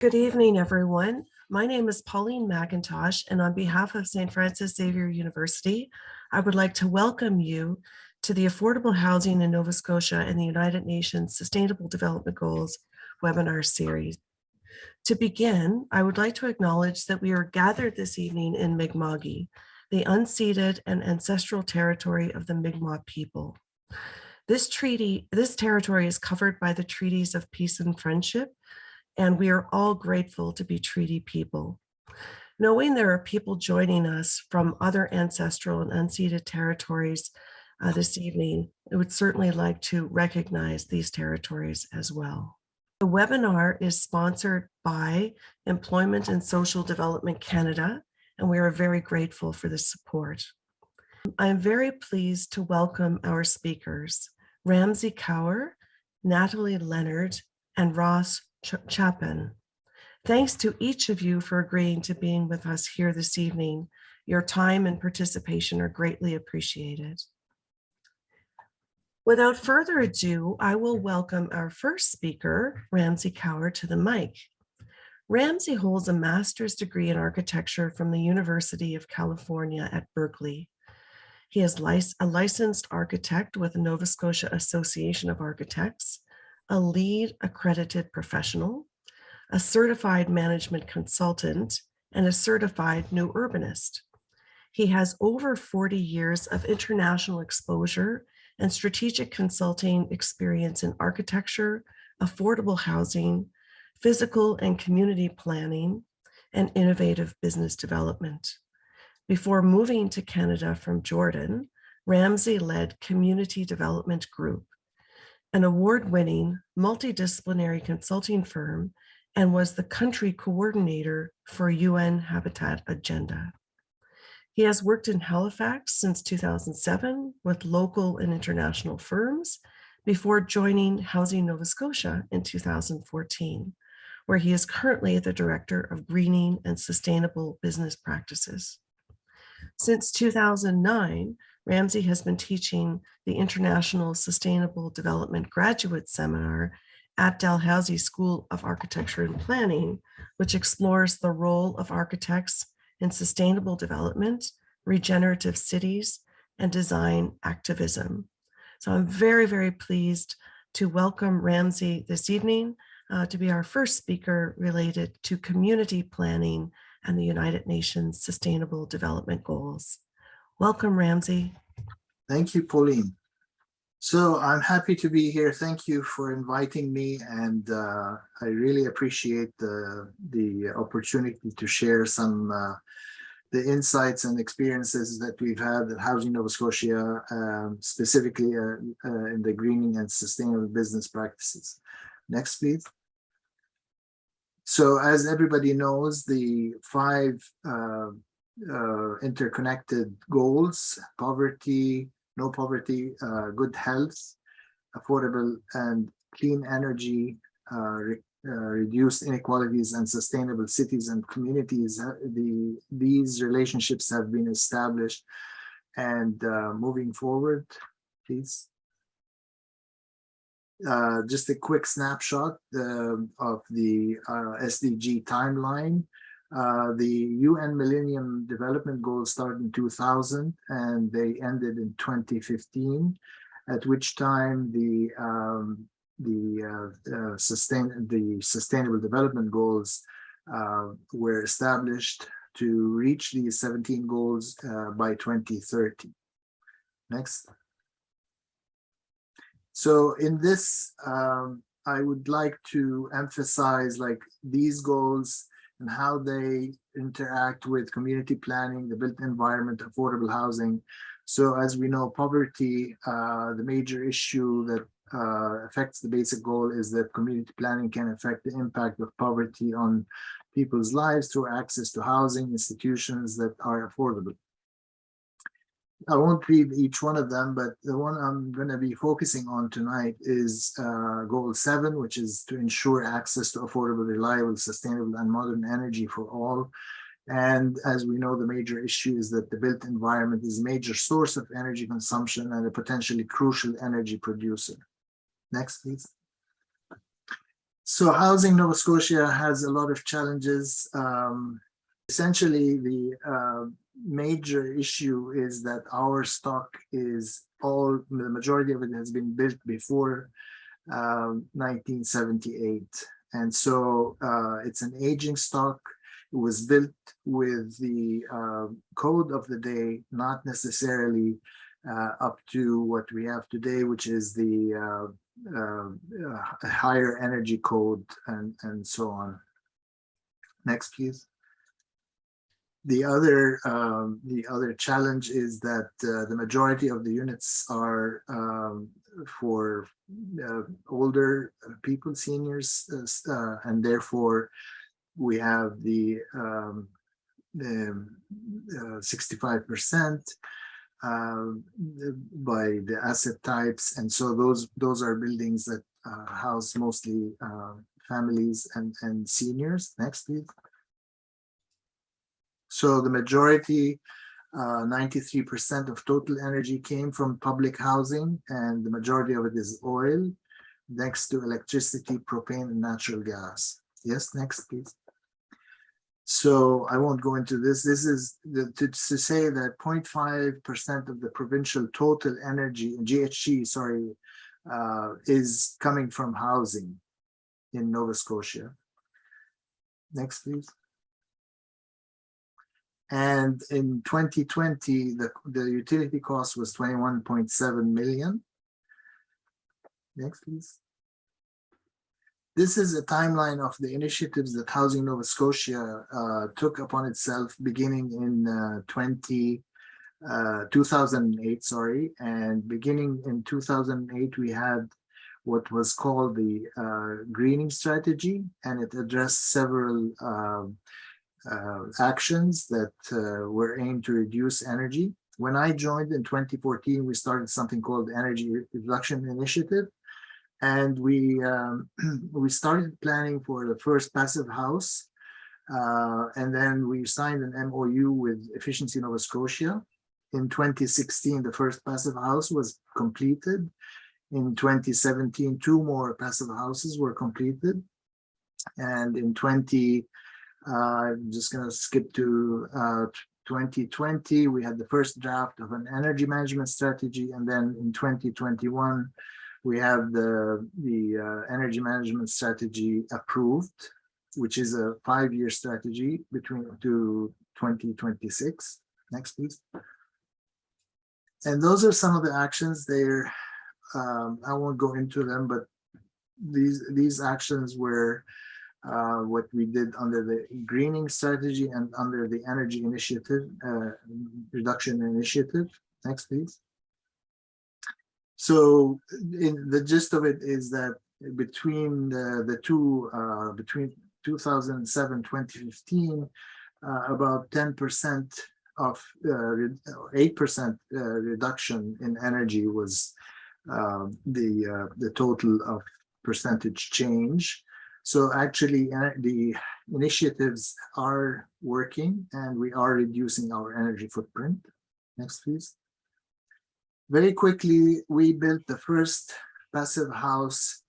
Good evening, everyone. My name is Pauline McIntosh, and on behalf of St. Francis Xavier University, I would like to welcome you to the Affordable Housing in Nova Scotia and the United Nations Sustainable Development Goals webinar series. To begin, I would like to acknowledge that we are gathered this evening in Mi'kma'ki, the unceded and ancestral territory of the Mi'kmaq people. This treaty, this territory is covered by the treaties of peace and friendship, and we are all grateful to be treaty people. Knowing there are people joining us from other ancestral and unceded territories uh, this evening, I would certainly like to recognize these territories as well. The webinar is sponsored by Employment and Social Development Canada, and we are very grateful for the support. I am very pleased to welcome our speakers, Ramsey Kawar, Natalie Leonard, and Ross Ch Chapin. Thanks to each of you for agreeing to being with us here this evening. Your time and participation are greatly appreciated. Without further ado, I will welcome our first speaker, Ramsey Kawar, to the mic. Ramsey holds a master's degree in architecture from the University of California at Berkeley. He is a licensed architect with the Nova Scotia Association of Architects, a LEED accredited professional, a certified management consultant, and a certified new urbanist. He has over 40 years of international exposure and strategic consulting experience in architecture, affordable housing, physical and community planning, and innovative business development. Before moving to Canada from Jordan, Ramsey led Community Development Group, an award-winning multidisciplinary consulting firm and was the country coordinator for UN Habitat Agenda. He has worked in Halifax since 2007 with local and international firms before joining Housing Nova Scotia in 2014, where he is currently the Director of Greening and Sustainable Business Practices. Since 2009, Ramsey has been teaching the International Sustainable Development Graduate Seminar at Dalhousie School of Architecture and Planning, which explores the role of architects in sustainable development, regenerative cities, and design activism. So I'm very, very pleased to welcome Ramsey this evening uh, to be our first speaker related to community planning and the United Nations Sustainable Development Goals. Welcome, Ramsey. Thank you, Pauline. So I'm happy to be here. Thank you for inviting me. And uh, I really appreciate the, the opportunity to share some uh, the insights and experiences that we've had at Housing Nova Scotia, um, specifically uh, uh, in the greening and sustainable business practices. Next, please. So as everybody knows, the five uh, interconnected goals, poverty, no poverty, uh, good health, affordable and clean energy, uh, uh, reduced inequalities and sustainable cities and communities, uh, the, these relationships have been established. And moving forward, please. Uh, just a quick snapshot uh, of the uh, SDG timeline. The UN Millennium Development Goals started in 2000 and they ended in 2015, at which time the um, the uh, uh, sustain the sustainable development goals uh, were established to reach these 17 goals uh, by 2030. Next. So in this, um, I would like to emphasize like these goals and how they interact with community planning, the built environment, affordable housing. So as we know, poverty, uh, the major issue that uh, affects the basic goal is that community planning can affect the impact of poverty on people's lives through access to housing institutions that are affordable. I won't read each one of them, but the one I'm going to be focusing on tonight is uh, goal seven, which is to ensure access to affordable, reliable, sustainable, and modern energy for all. And as we know, the major issue is that the built environment is a major source of energy consumption and a potentially crucial energy producer. Next, please. So housing Nova Scotia has a lot of challenges. Um, essentially, the uh, major issue is that our stock is all, the majority of it has been built before um, 1978. And so uh, it's an aging stock. It was built with the uh, code of the day, not necessarily uh, up to what we have today, which is the uh, uh, uh, higher energy code and, and so on. Next, please. The other um, the other challenge is that uh, the majority of the units are um, for uh, older people, seniors, uh, uh, and therefore we have the um, the 65% um, by the asset types. And so those those are buildings that uh, house mostly uh, families and, and seniors. Next, please. So the majority, 93% of total energy came from public housing and the majority of it is oil, next to electricity, propane and natural gas. Yes, next please. So I won't go into this. This is the, to, to say that 0.5% of the provincial total energy, GHG, sorry, uh, is coming from housing in Nova Scotia. Next, please. And in 2020, the, the utility cost was 21.7 million. Next, please. This is a timeline of the initiatives that Housing Nova Scotia uh, took upon itself beginning in uh, 20, uh, 2008, sorry, and beginning in 2008, we had what was called the uh, greening strategy, and it addressed several um, uh, actions that uh, were aimed to reduce energy. When I joined in 2014, we started something called Energy Reduction Initiative, and we um, we started planning for the first passive house uh, and then we signed an MOU with Efficiency Nova Scotia. In 2016, the first passive house was completed. In 2017, two more passive houses were completed. And in 20, uh, I'm just going to skip to uh, 2020, we had the first draft of an energy management strategy. And then in 2021, we have the, the uh, energy management strategy approved, which is a five-year strategy between to 2026. Next, please. And those are some of the actions there. Um, I won't go into them, but these these actions were uh, what we did under the greening strategy and under the energy initiative, uh, reduction initiative. Next, please. So in the gist of it is that between the, the two, uh, between 2007, 2015, uh, about 10% of 8% uh, uh, reduction in energy was the, the total of percentage change. So actually the initiatives are working and we are reducing our energy footprint. Next, please. Very quickly, we built the first passive house,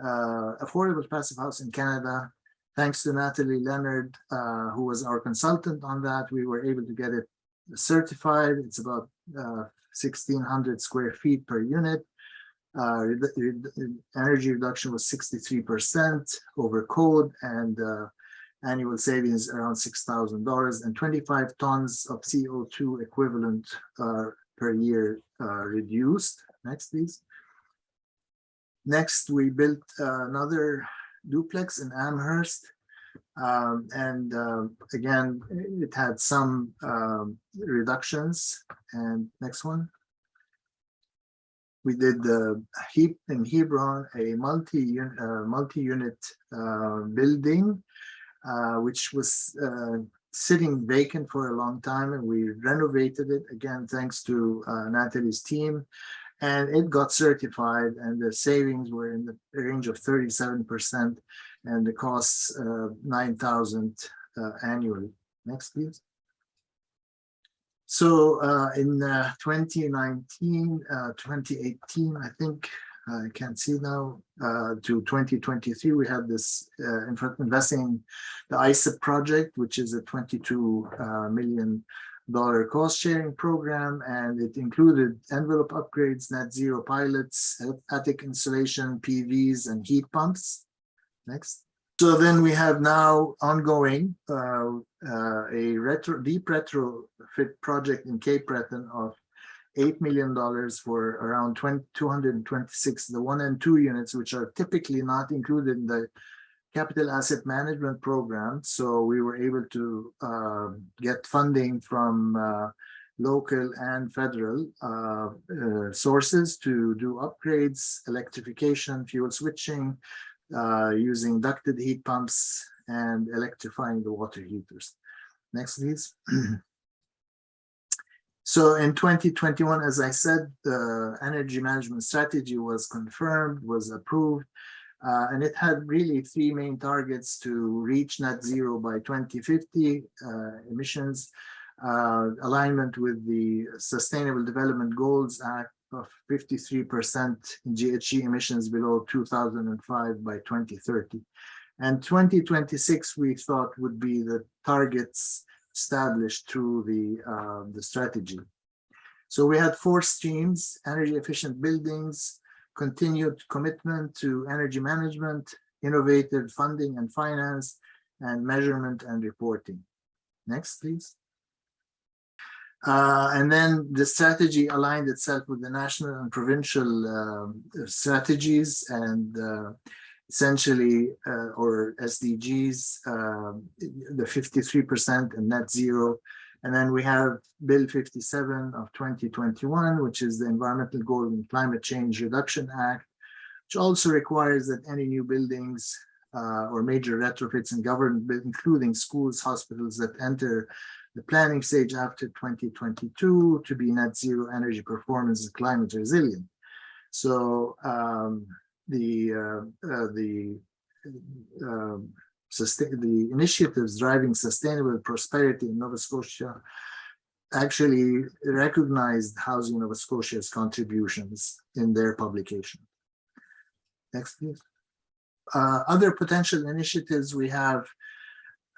uh, affordable passive house in Canada. Thanks to Natalie Leonard, uh, who was our consultant on that, we were able to get it certified. It's about uh, 1600 square feet per unit. Uh, energy reduction was 63% over code and uh, annual savings around $6,000 and 25 tons of CO2 equivalent uh, per year uh, reduced. Next, please. Next, we built uh, another duplex in Amherst. Um, and uh, again, it had some um, reductions. And next one. We did in Hebron, a multi uh, multi unit uh, building, uh, which was sitting vacant for a long time and we renovated it again thanks to uh, Natalie's team and it got certified and the savings were in the range of 37% and the costs uh, 9,000 uh, annually. Next, please. So uh, in uh, 2019, uh, 2018, I think I can't see now, uh, to twenty twenty-three, we had this, uh, in investing the ICIP project, which is a twenty-two, uh, million dollar cost sharing program, and it included envelope upgrades, net zero pilots, attic insulation, PVs, and heat pumps. Next. So then we have now ongoing, uh, uh, a retro, deep retrofit project in Cape Breton of eight million dollars for around 20 226, the one and two units, which are typically not included in the capital asset management program. So we were able to uh, get funding from uh, local and federal uh, uh, sources to do upgrades, electrification, fuel switching, using ducted heat pumps and electrifying the water heaters. Next, please. So in 2021, as I said, the energy management strategy was confirmed, was approved, uh, and it had really three main targets to reach net zero by 2050 uh, emissions, uh, alignment with the Sustainable Development Goals Act of 53% in GHG emissions below 2005 by 2030. And 2026, we thought would be the targets established through the, uh, the strategy. So we had four streams, energy efficient buildings, continued commitment to energy management, innovative funding and finance, and measurement and reporting. Next, please. Uh, and then the strategy aligned itself with the national and provincial um, strategies and uh, essentially, uh, or SDGs, um, the 53% and net zero. And then we have Bill 57 of 2021, which is the Environmental Goal and Climate Change Reduction Act, which also requires that any new buildings uh, or major retrofits in government, including schools, hospitals that enter the planning stage after 2022 to be net zero energy performance and climate resilient. So um, the uh, uh, the uh, the initiatives driving sustainable prosperity in Nova Scotia actually recognized Housing Nova Scotia's contributions in their publication. Next, please. Uh, other potential initiatives we have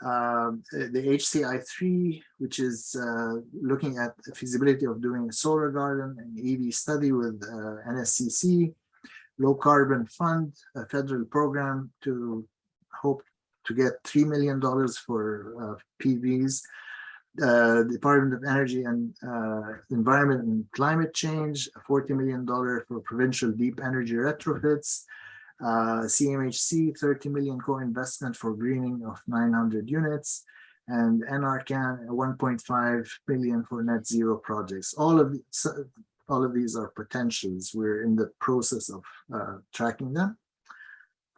uh, the HCI3, which is uh, looking at the feasibility of doing a solar garden and EV study with uh, NSCC, low carbon fund, a federal program to hope to get $3 million for uh, PVs, uh, Department of Energy and uh, Environment and Climate Change, $40 million for provincial deep energy retrofits, uh, CMHC 30 million co-investment for greening of 900 units, and NRCan 1.5 billion for net zero projects. All of all of these are potentials. We're in the process of uh, tracking them.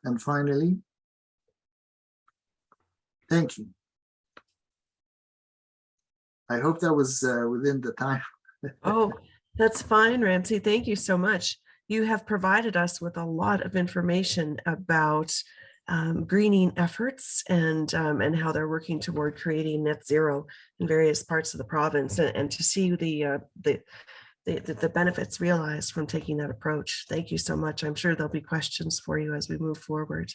And finally, thank you. I hope that was uh, within the time. Oh, that's fine, Ramsey. Thank you so much. You have provided us with a lot of information about um, greening efforts and um, and how they're working toward creating net zero in various parts of the province and, and to see the, uh, the the, the benefits realized from taking that approach. Thank you so much. I'm sure there'll be questions for you as we move forward.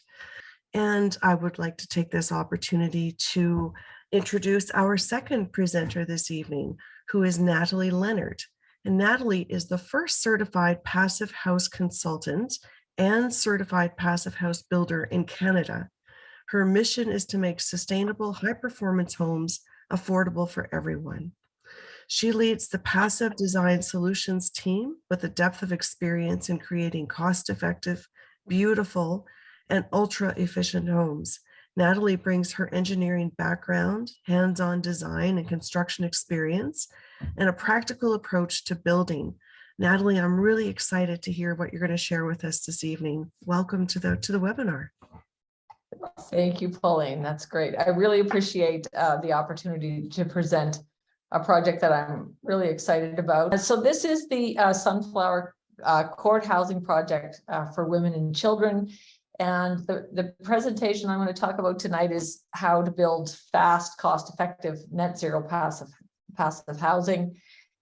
And I would like to take this opportunity to introduce our second presenter this evening, who is Natalie Leonard. And Natalie is the first certified passive house consultant and certified passive house builder in Canada. Her mission is to make sustainable high performance homes affordable for everyone. She leads the passive design solutions team with a depth of experience in creating cost effective, beautiful, and ultra efficient homes. Natalie brings her engineering background, hands-on design and construction experience, and a practical approach to building. Natalie, I'm really excited to hear what you're going to share with us this evening. Welcome to the to the webinar. Thank you, Pauline. That's great. I really appreciate uh, the opportunity to present a project that I'm really excited about. So this is the uh, Sunflower uh, Court Housing Project uh, for Women and Children. And the, the presentation I'm going to talk about tonight is how to build fast, cost-effective, net zero passive, passive housing.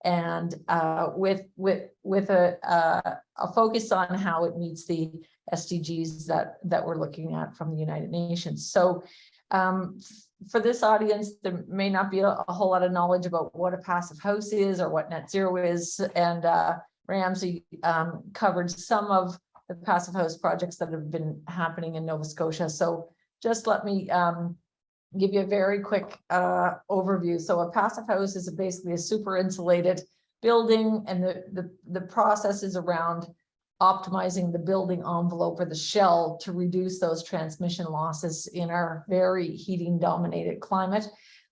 And uh, with, with, with a, uh, a focus on how it meets the SDGs that, that we're looking at from the United Nations. So um, for this audience, there may not be a, a whole lot of knowledge about what a passive house is or what net zero is. And uh, Ramsey um, covered some of the passive house projects that have been happening in Nova Scotia. So just let me um, give you a very quick uh, overview. So a passive house is basically a super insulated building and the, the, the process is around optimizing the building envelope or the shell to reduce those transmission losses in our very heating dominated climate.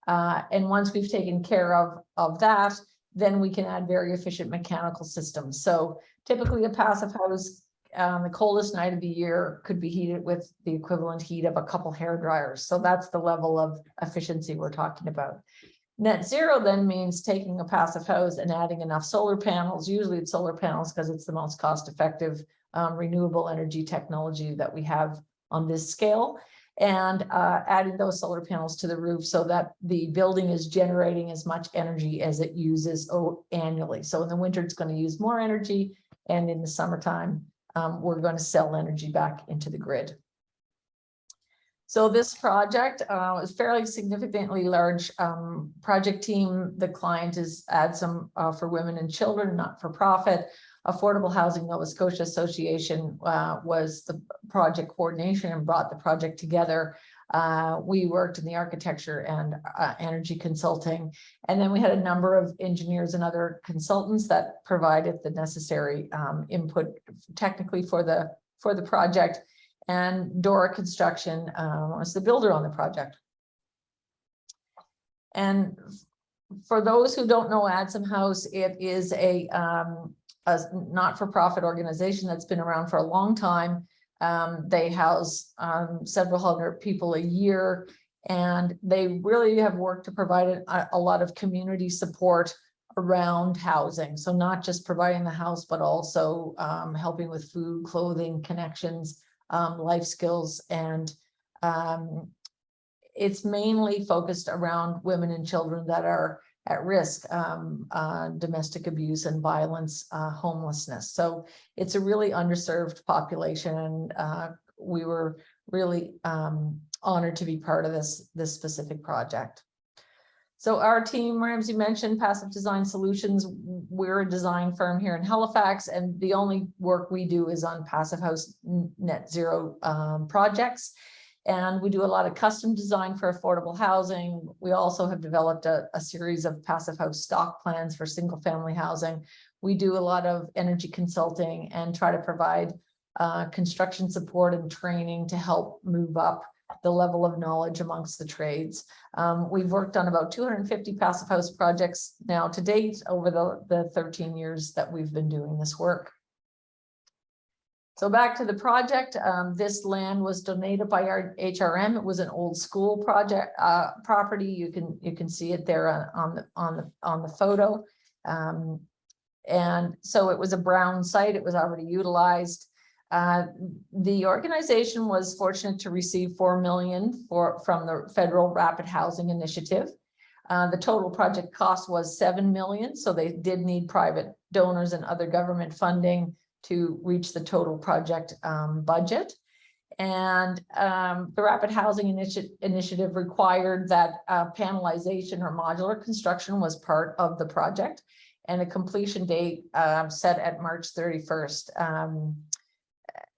Uh, and once we've taken care of, of that, then we can add very efficient mechanical systems. So typically a passive house, um, the coldest night of the year could be heated with the equivalent heat of a couple hair dryers. So that's the level of efficiency we're talking about. Net zero then means taking a passive house and adding enough solar panels. Usually it's solar panels because it's the most cost effective um, renewable energy technology that we have on this scale. And uh, adding those solar panels to the roof so that the building is generating as much energy as it uses annually. So in the winter, it's going to use more energy. And in the summertime, um, we're going to sell energy back into the grid. So this project uh, is fairly significantly large um, project team. The client is ADSUM uh, for women and children, not for profit. Affordable Housing Nova Scotia Association uh, was the project coordination and brought the project together. Uh, we worked in the architecture and uh, energy consulting. And then we had a number of engineers and other consultants that provided the necessary um, input technically for the for the project and Dora Construction um, was the builder on the project. And for those who don't know ADSUM House, it is a, um, a not-for-profit organization that's been around for a long time. Um, they house um, several hundred people a year, and they really have worked to provide a, a lot of community support around housing. So not just providing the house, but also um, helping with food, clothing, connections, um, life skills and um, it's mainly focused around women and children that are at risk, um, uh, domestic abuse and violence, uh, homelessness. So it's a really underserved population and uh, we were really um, honored to be part of this, this specific project. So our team, Ramsey mentioned Passive Design Solutions. We're a design firm here in Halifax, and the only work we do is on passive house net zero um, projects. And we do a lot of custom design for affordable housing. We also have developed a, a series of passive house stock plans for single family housing. We do a lot of energy consulting and try to provide uh, construction support and training to help move up the level of knowledge amongst the trades. Um, we've worked on about 250 passive house projects now to date over the, the 13 years that we've been doing this work. So back to the project, um, this land was donated by our HRM. It was an old school project uh, property. You can you can see it there on, the on the on the photo. Um, and so it was a brown site. It was already utilized. Uh, the organization was fortunate to receive 4 million for, from the Federal Rapid Housing Initiative. Uh, the total project cost was 7 million, so they did need private donors and other government funding to reach the total project um, budget. And um, the Rapid Housing Initi Initiative required that uh, panelization or modular construction was part of the project and a completion date uh, set at March 31st. Um,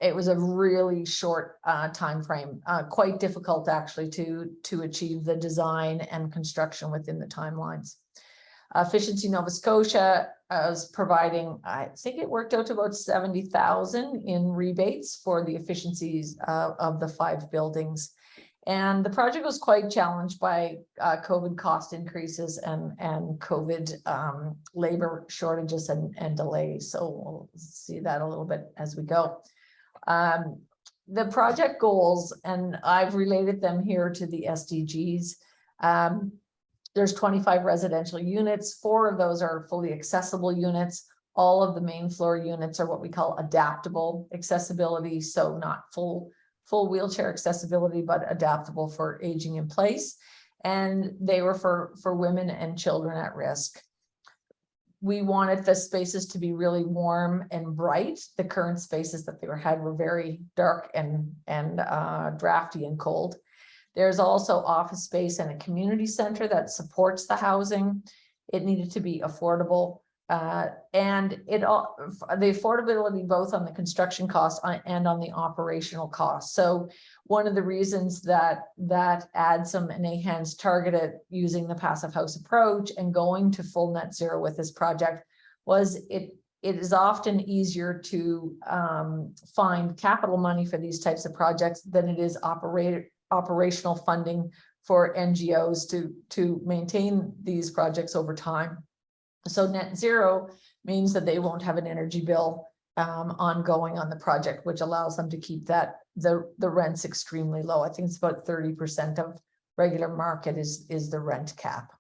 it was a really short uh, time frame, uh, quite difficult actually to to achieve the design and construction within the timelines. Efficiency Nova Scotia was providing, I think it worked out to about 70,000 in rebates for the efficiencies uh, of the five buildings. And the project was quite challenged by uh, COVID cost increases and, and COVID um, labor shortages and, and delays. So we'll see that a little bit as we go. Um, the project goals, and I've related them here to the SDGs. Um, there's 25 residential units. Four of those are fully accessible units. All of the main floor units are what we call adaptable accessibility. So not full, full wheelchair accessibility, but adaptable for aging in place. And they were for, for women and children at risk we wanted the spaces to be really warm and bright. The current spaces that they were had were very dark and, and uh, drafty and cold. There's also office space and a community center that supports the housing. It needed to be affordable. Uh, and it all, the affordability both on the construction cost and on the operational cost. So one of the reasons that, that ADSUM and AHANS targeted using the passive house approach and going to full net zero with this project was it, it is often easier to um, find capital money for these types of projects than it is operator, operational funding for NGOs to, to maintain these projects over time. So net zero means that they won't have an energy bill um, ongoing on the project, which allows them to keep that, the, the rents extremely low. I think it's about thirty percent of regular market is, is the rent cap.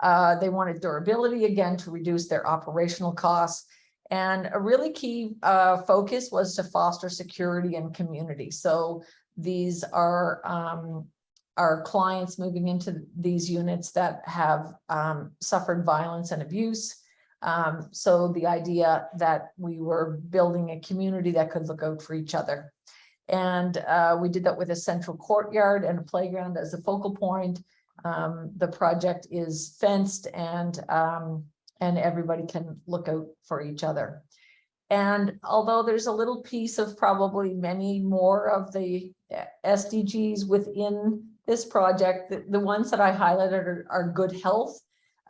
Uh, they wanted durability again to reduce their operational costs. And a really key uh, focus was to foster security and community. So these are um, our clients moving into these units that have um, suffered violence and abuse. Um, so the idea that we were building a community that could look out for each other. And uh, we did that with a central courtyard and a playground as a focal point. Um, the project is fenced and um, and everybody can look out for each other. And although there's a little piece of probably many more of the SDGs within this project, the, the ones that I highlighted are, are good health,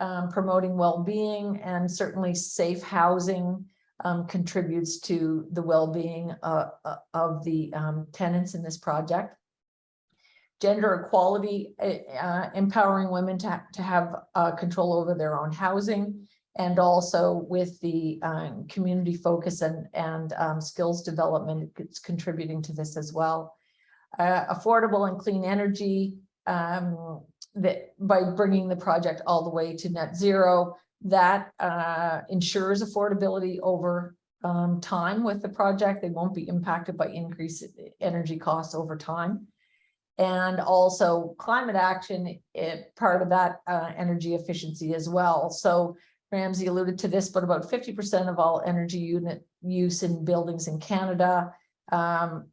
um, promoting well-being and certainly safe housing um, contributes to the well-being uh, uh, of the um, tenants in this project. Gender equality, uh, uh, empowering women to, ha to have uh, control over their own housing and also with the um, community focus and, and um, skills development, it's contributing to this as well uh, affordable and clean energy um, that by bringing the project all the way to net zero, that uh, ensures affordability over um, time with the project. They won't be impacted by increased energy costs over time. And also climate action, it, part of that uh, energy efficiency as well. So Ramsey alluded to this, but about 50% of all energy unit use in buildings in Canada um,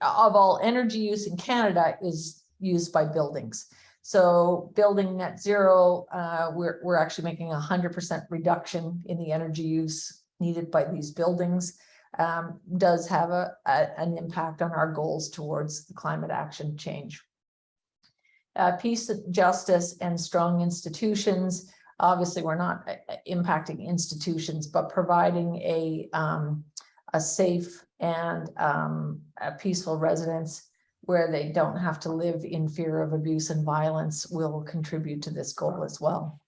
of all energy use in Canada is used by buildings. So building net zero, uh, we're, we're actually making a hundred percent reduction in the energy use needed by these buildings. Um, does have a, a, an impact on our goals towards the climate action change. Uh, peace, justice, and strong institutions. Obviously, we're not uh, impacting institutions, but providing a, um, a safe and um, a peaceful residence where they don't have to live in fear of abuse and violence will contribute to this goal as well.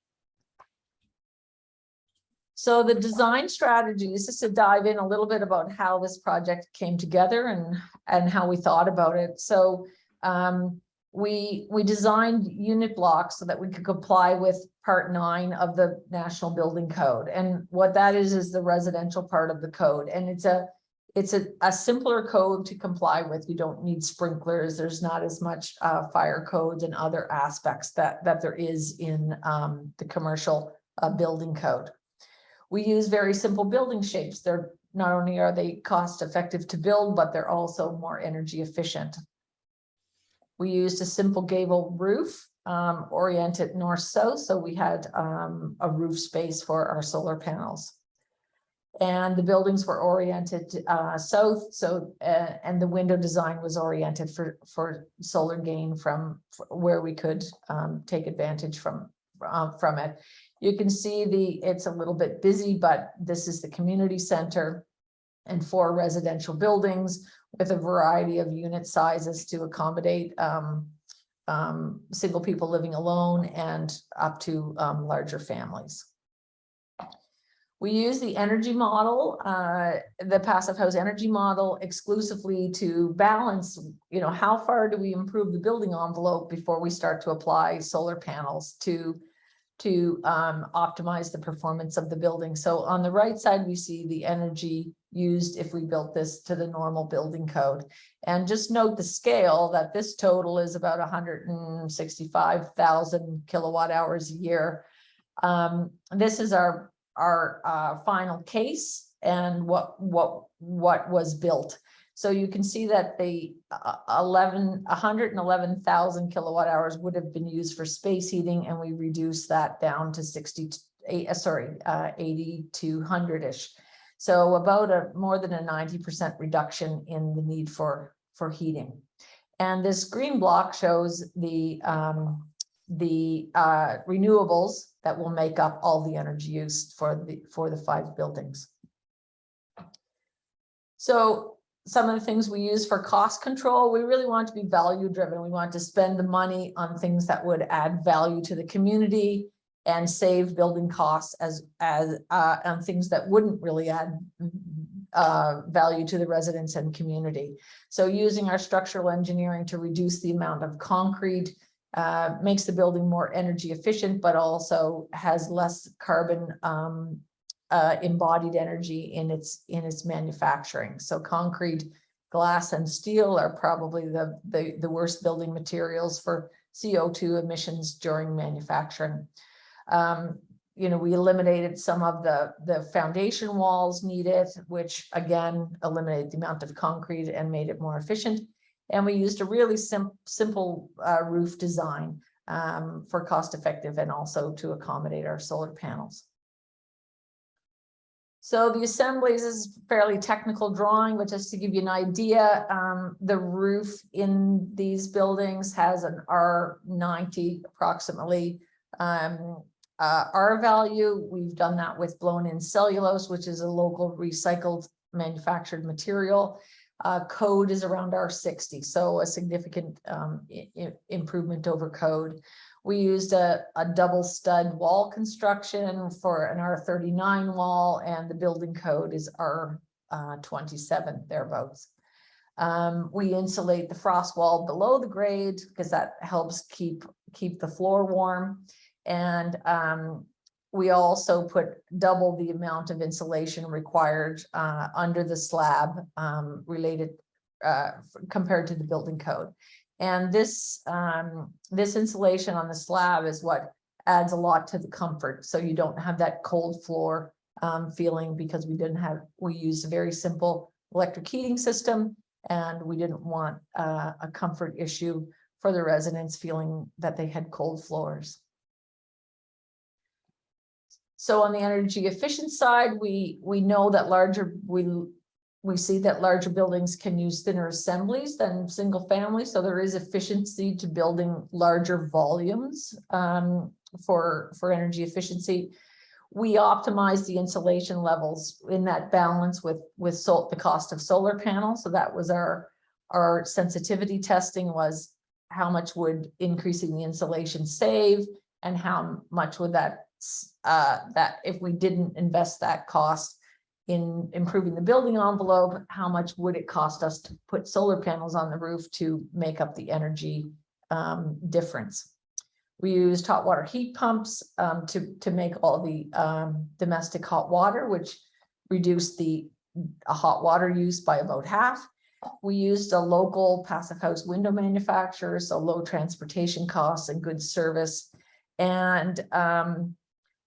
So the design strategies, just to dive in a little bit about how this project came together and, and how we thought about it. So um, we, we designed unit blocks so that we could comply with part nine of the National Building Code. And what that is, is the residential part of the code. And it's a, it's a, a simpler code to comply with. You don't need sprinklers. There's not as much uh, fire codes and other aspects that, that there is in um, the commercial uh, building code. We use very simple building shapes. They're not only are they cost effective to build, but they're also more energy efficient. We used a simple gable roof um, oriented north-south, so we had um, a roof space for our solar panels and the buildings were oriented uh, south. So, uh, and the window design was oriented for, for solar gain from where we could um, take advantage from, uh, from it. You can see the, it's a little bit busy, but this is the community center and four residential buildings with a variety of unit sizes to accommodate um, um, single people living alone and up to um, larger families. We use the energy model, uh, the passive house energy model exclusively to balance, you know, how far do we improve the building envelope before we start to apply solar panels to, to um, optimize the performance of the building. So on the right side, we see the energy used if we built this to the normal building code. And just note the scale that this total is about 165,000 kilowatt hours a year. Um, this is our our, uh, final case and what, what, what was built. So you can see that the uh, eleven, hundred and eleven thousand kilowatt hours would have been used for space heating and we reduced that down to sixty, eight, uh, sorry, uh, eighty to hundred-ish. So about a, more than a ninety percent reduction in the need for, for heating. And this green block shows the, um, the, uh, renewables that will make up all the energy used for the, for the five buildings. So some of the things we use for cost control, we really want to be value driven. We want to spend the money on things that would add value to the community and save building costs as, as, uh, on things that wouldn't really add uh, value to the residents and community. So using our structural engineering to reduce the amount of concrete uh, makes the building more energy efficient, but also has less carbon um, uh, embodied energy in its in its manufacturing. So concrete, glass, and steel are probably the the, the worst building materials for CO2 emissions during manufacturing. Um, you know, we eliminated some of the the foundation walls needed, which again eliminated the amount of concrete and made it more efficient. And we used a really sim simple uh, roof design um, for cost effective and also to accommodate our solar panels. So the assemblies is fairly technical drawing, but just to give you an idea, um, the roof in these buildings has an R ninety approximately. Um, uh, R value, we've done that with blown in cellulose, which is a local recycled manufactured material. Uh, code is around R sixty, so a significant um, improvement over code. We used a, a double stud wall construction for an R thirty-nine wall and the building code is R uh, twenty-seven thereabouts. Um, we insulate the frost wall below the grade because that helps keep, keep the floor warm. And um, we also put double the amount of insulation required uh, under the slab um, related uh, compared to the building code. And this, um, this insulation on the slab is what adds a lot to the comfort. So you don't have that cold floor um, feeling because we didn't have, we used a very simple electric heating system. And we didn't want uh, a comfort issue for the residents feeling that they had cold floors. So on the energy efficient side, we, we know that larger, we, we see that larger buildings can use thinner assemblies than single family. So there is efficiency to building larger volumes um, for, for energy efficiency. We optimize the insulation levels in that balance with, with sol- the cost of solar panels. So that was our, our sensitivity testing was how much would increasing the insulation save and how much would that uh, that if we didn't invest that cost in improving the building envelope, how much would it cost us to put solar panels on the roof to make up the energy um, difference? We used hot water heat pumps um, to, to make all the um, domestic hot water, which reduced the uh, hot water use by about half. We used a local passive house window manufacturer, so low transportation costs and good service. And um,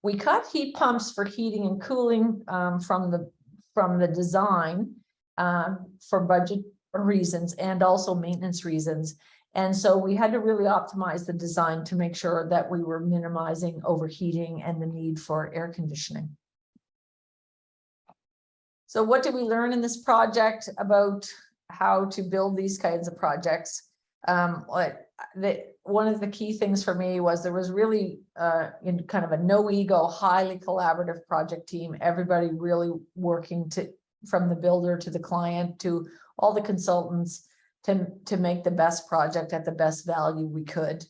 we cut heat pumps for heating and cooling um, from the, from the design um, for budget reasons and also maintenance reasons. And so we had to really optimize the design to make sure that we were minimizing overheating and the need for air conditioning. So what did we learn in this project about how to build these kinds of projects? Um, the, one of the key things for me was there was really uh, in kind of a no ego, highly collaborative project team, everybody really working to, from the builder to the client to all the consultants to, to make the best project at the best value we could.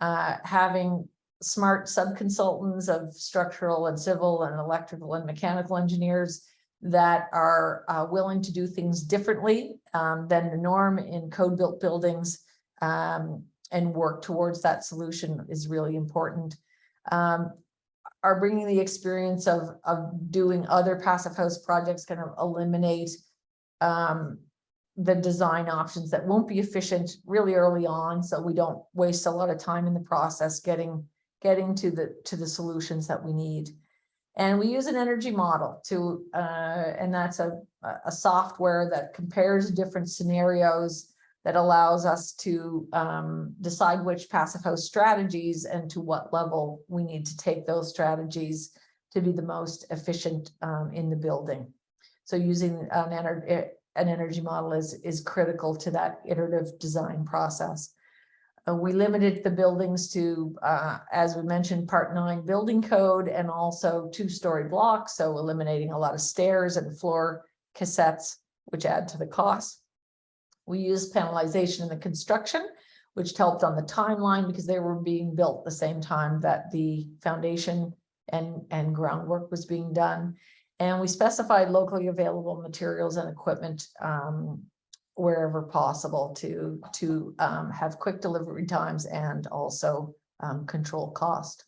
Uh, having smart sub-consultants of structural and civil and electrical and mechanical engineers that are uh, willing to do things differently um, than the norm in code-built buildings um, and work towards that solution is really important. Um, are bringing the experience of, of doing other passive house projects kind of eliminate um, the design options that won't be efficient really early on, so we don't waste a lot of time in the process getting, getting to the, to the solutions that we need. And we use an energy model to, uh, and that's a, a a software that compares different scenarios that allows us to um, decide which passive house strategies and to what level we need to take those strategies to be the most efficient um, in the building. So using an energy, an energy model is, is critical to that iterative design process. Uh, we limited the buildings to, uh, as we mentioned, part nine building code and also two-story blocks, so eliminating a lot of stairs and floor cassettes, which add to the cost. We used panelization in the construction, which helped on the timeline because they were being built the same time that the foundation and, and groundwork was being done. And we specified locally available materials and equipment um, wherever possible to, to um, have quick delivery times and also um, control cost.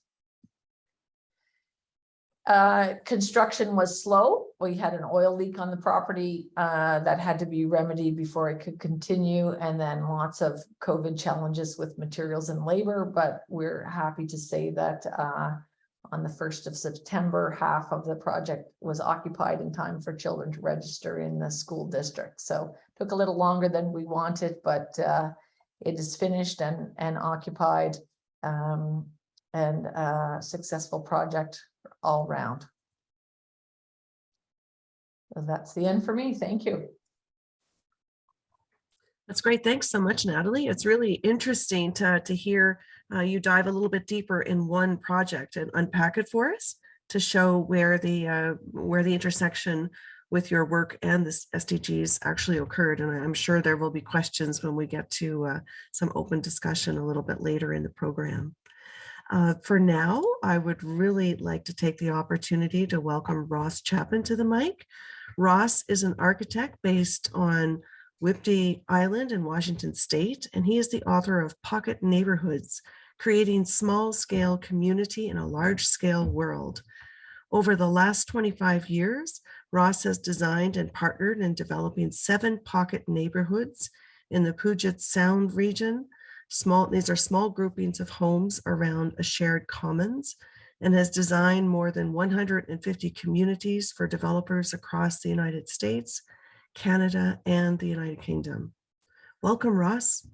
Uh, construction was slow. We had an oil leak on the property uh, that had to be remedied before it could continue. And then lots of COVID challenges with materials and labor, but we're happy to say that uh, on the first of September, half of the project was occupied in time for children to register in the school district. So took a little longer than we wanted, but uh, it is finished and, and occupied um, and a successful project all round. So that's the end for me. Thank you. That's great. Thanks so much, Natalie. It's really interesting to, to hear uh, you dive a little bit deeper in one project and unpack it for us to show where the uh, where the intersection with your work and the SDGs actually occurred. And I'm sure there will be questions when we get to uh, some open discussion a little bit later in the program. Uh, for now, I would really like to take the opportunity to welcome Ross Chapin to the mic. Ross is an architect based on Whidbey Island in Washington State, and he is the author of Pocket Neighborhoods, Creating Small-Scale Community in a Large-Scale World. Over the last 25 years, Ross has designed and partnered in developing seven pocket neighborhoods in the Puget Sound region. Small, these are small groupings of homes around a shared commons and has designed more than 150 communities for developers across the United States, Canada, and the United Kingdom. Welcome, Ross.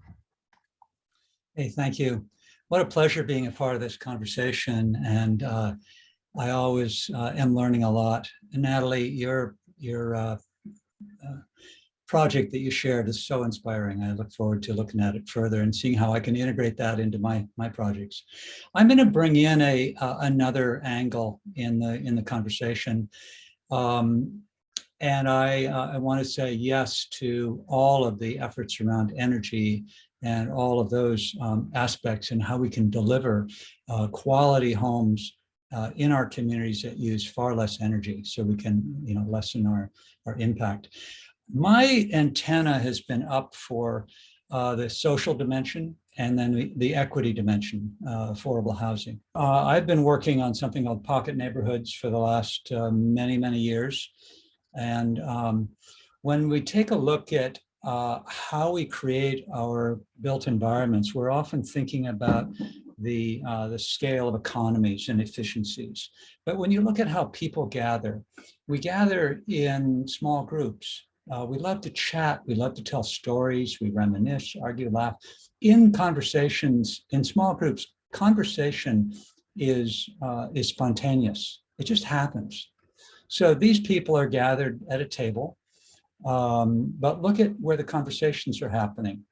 Hey, thank you. What a pleasure being a part of this conversation. And uh, I always uh, am learning a lot. And Natalie, your, your uh, uh, project that you shared is so inspiring. I look forward to looking at it further and seeing how I can integrate that into my, my projects. I'm going to bring in a uh, another angle in the in the conversation. Um, and I, uh, I want to say yes to all of the efforts around energy and all of those um, aspects and how we can deliver uh, quality homes uh, in our communities that use far less energy so we can you know, lessen our, our impact. My antenna has been up for uh, the social dimension and then the, the equity dimension, uh, affordable housing. Uh, I've been working on something called pocket neighborhoods for the last uh, many, many years. And um, when we take a look at uh, how we create our built environments, we're often thinking about the, uh, the scale of economies and efficiencies. But when you look at how people gather, we gather in small groups. Uh, we love to chat, we love to tell stories, we reminisce, argue, laugh. In conversations, in small groups, conversation is, uh, is spontaneous. It just happens. So these people are gathered at a table, um, but look at where the conversations are happening.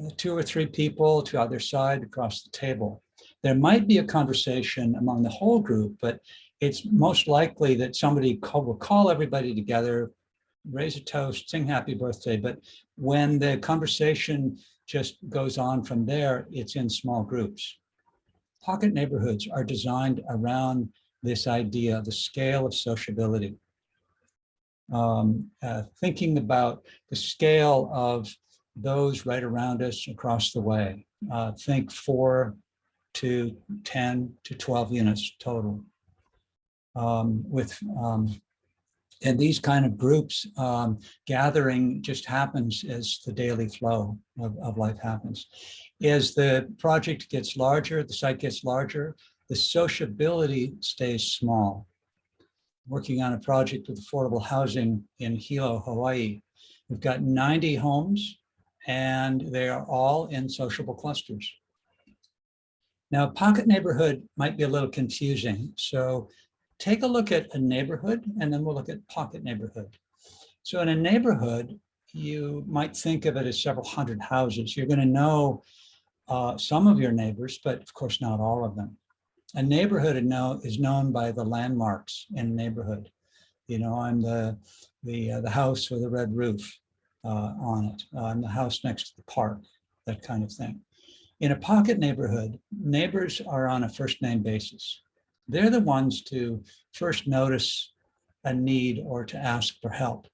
Uh, two or three people to either side across the table. There might be a conversation among the whole group, but it's most likely that somebody call, will call everybody together, raise a toast, sing happy birthday. But when the conversation just goes on from there, it's in small groups. Pocket neighborhoods are designed around this idea of the scale of sociability. Um, uh, thinking about the scale of those right around us across the way. Uh, think four to 10 to 12 units total. Um, with um, and these kind of groups um, gathering just happens as the daily flow of, of life happens. As the project gets larger, the site gets larger, the sociability stays small. working on a project with affordable housing in Hilo, Hawaii. We've got 90 homes and they are all in sociable clusters. Now, pocket neighborhood might be a little confusing. So take a look at a neighborhood and then we'll look at pocket neighborhood. So in a neighborhood, you might think of it as several hundred houses. You're going to know uh, some of your neighbors, but of course not all of them. A neighborhood is known by the landmarks in neighborhood. You know, I'm the, the, uh, the house with a red roof uh, on it. I'm the house next to the park, that kind of thing. In a pocket neighborhood, neighbors are on a first name basis. They're the ones to first notice a need or to ask for help.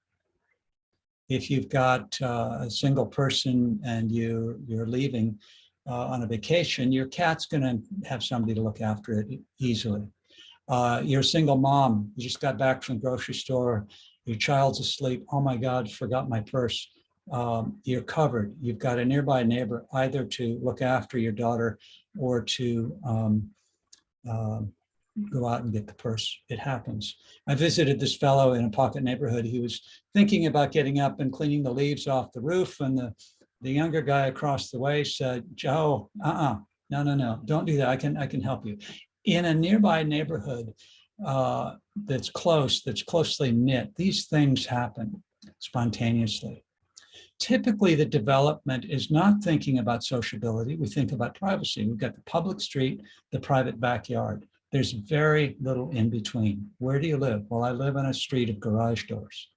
If you've got uh, a single person and you, you're leaving uh, on a vacation, your cat's gonna have somebody to look after it easily. Uh, You're a single mom, you just got back from the grocery store, your child's asleep, oh my God, forgot my purse. Um, You're covered, you've got a nearby neighbor either to look after your daughter or to um, um, go out and get the purse. It happens. I visited this fellow in a pocket neighborhood. He was thinking about getting up and cleaning the leaves off the roof and the, the younger guy across the way said, Joe, uh-uh, no, no, no, don't do that. I can, I can help you. In a nearby neighborhood uh, that's close, that's closely knit, these things happen spontaneously. Typically, the development is not thinking about sociability. We think about privacy. We've got the public street, the private backyard. There's very little in between. Where do you live? Well, I live on a street of garage doors.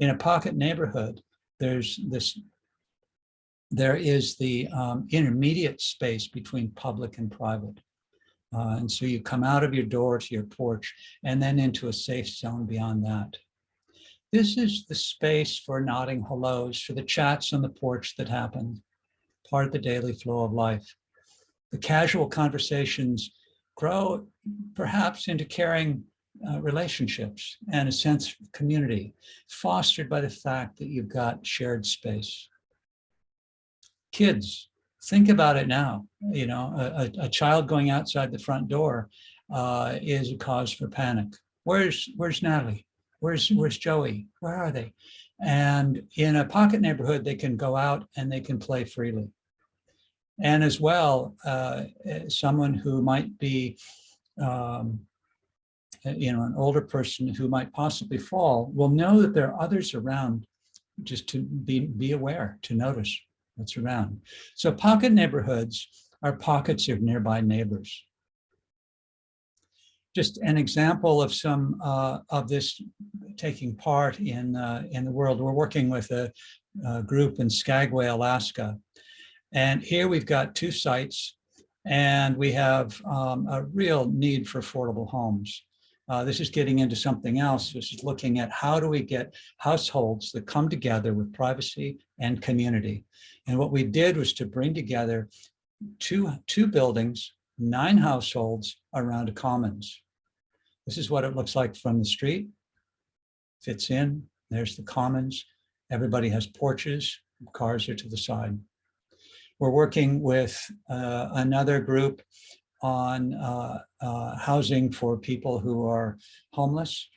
In a pocket neighborhood, there's this, there is the um, intermediate space between public and private. Uh, and so you come out of your door to your porch and then into a safe zone beyond that. This is the space for nodding hellos, for the chats on the porch that happen, part of the daily flow of life. The casual conversations grow perhaps into caring uh, relationships and a sense of community fostered by the fact that you've got shared space. Kids, think about it now. You know, a, a- child going outside the front door uh, is a cause for panic. Where's, where's Natalie? Where's, where's Joey? Where are they? And in a pocket neighborhood, they can go out and they can play freely. And as well, uh, eh, someone who might be, um, eh, you know, an older person who might possibly fall will know that there are others around just to be, be aware, to notice what's around. So pocket neighborhoods are pockets of nearby neighbors. Just an example of some uh, of this taking part in, uh, in the world. We're working with a, a group in Skagway, Alaska. And here we've got two sites and we have um, a real need for affordable homes. Uh, this is getting into something else. This is looking at how do we get households that come together with privacy and community. And what we did was to bring together two, two buildings, nine households around a commons. This is what it looks like from the street. Fits in, there's the commons. Everybody has porches, cars are to the side. We're working with uh, another group on uh, uh, housing for people who are homeless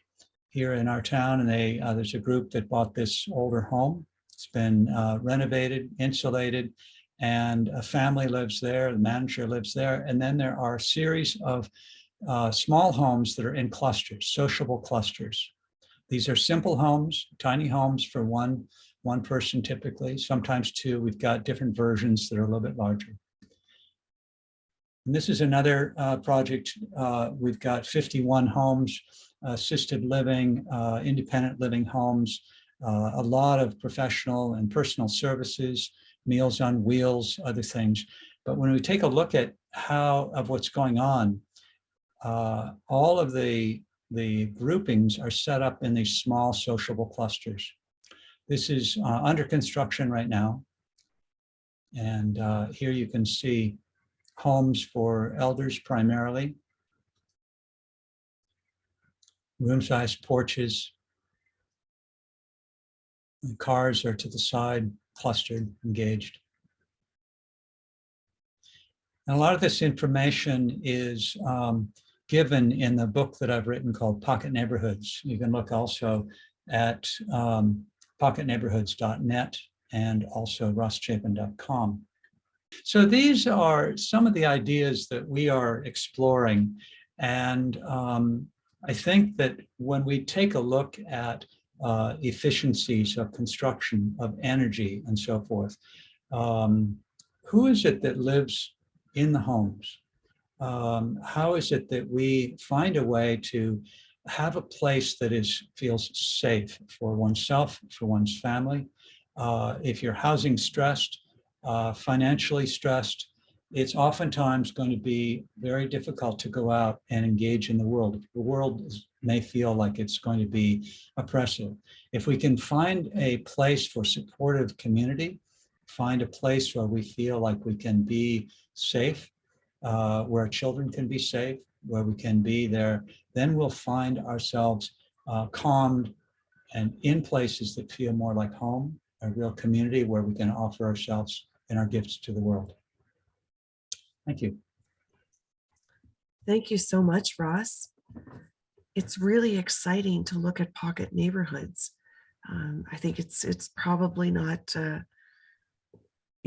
here in our town. And they, uh, there's a group that bought this older home. It's been uh, renovated, insulated, and a family lives there, the manager lives there. And then there are a series of uh, small homes that are in clusters, sociable clusters. These are simple homes, tiny homes for one, one person typically, sometimes two. We've got different versions that are a little bit larger. And this is another uh, project. Uh, we've got 51 homes, assisted living, uh, independent living homes, uh, a lot of professional and personal services, meals on wheels, other things. But when we take a look at how of what's going on, uh, all of the, the groupings are set up in these small sociable clusters. This is uh, under construction right now. And uh, here you can see homes for elders primarily. Room-sized porches. The cars are to the side, clustered, engaged. And a lot of this information is um, given in the book that I've written called Pocket Neighborhoods. You can look also at um, pocketneighborhoods.net and also rosschapin.com. So these are some of the ideas that we are exploring. And um, I think that when we take a look at uh, efficiencies of construction, of energy and so forth, um, who is it that lives in the homes? Um, how is it that we find a way to have a place that is feels safe for oneself, for one's family? Uh, if you're housing stressed, uh, financially stressed, it's oftentimes going to be very difficult to go out and engage in the world. The world is, may feel like it's going to be oppressive. If we can find a place for supportive community, find a place where we feel like we can be safe, uh, where children can be safe, where we can be there, then we'll find ourselves uh, calmed and in places that feel more like home, a real community where we can offer ourselves and our gifts to the world. Thank you. Thank you so much, Ross. It's really exciting to look at pocket neighborhoods. Um, I think it's it's probably not. Uh,